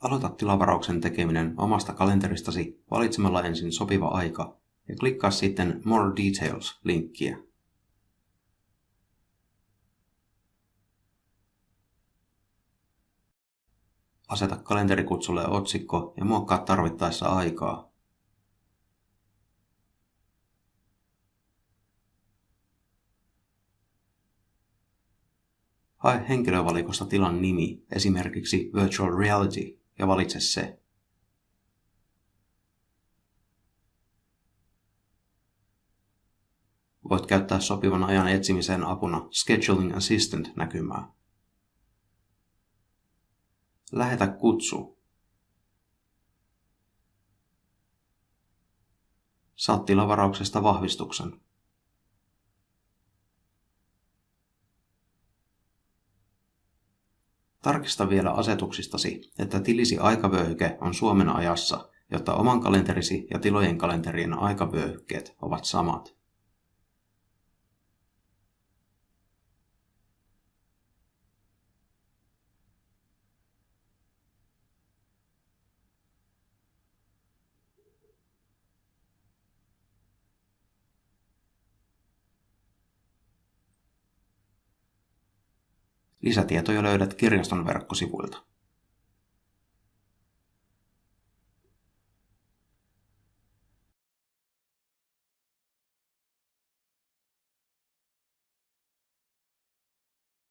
Aloita tilavarauksen tekeminen omasta kalenteristasi valitsemalla ensin sopiva aika ja klikkaa sitten More Details-linkkiä. Aseta kalenterikutsulle otsikko ja muokkaa tarvittaessa aikaa. Hae henkilövalikosta tilan nimi, esimerkiksi Virtual Reality, ja valitse se. Voit käyttää sopivan ajan etsimiseen apuna Scheduling Assistant-näkymää. Lähetä kutsu. Saat tilavarauksesta vahvistuksen. Tarkista vielä asetuksistasi, että tilisi aikavyöhyke on Suomen ajassa, jotta oman kalenterisi ja tilojen kalenterien aikavyöhykkeet ovat samat. Lisätietoja löydät kirjaston verkkosivuilta.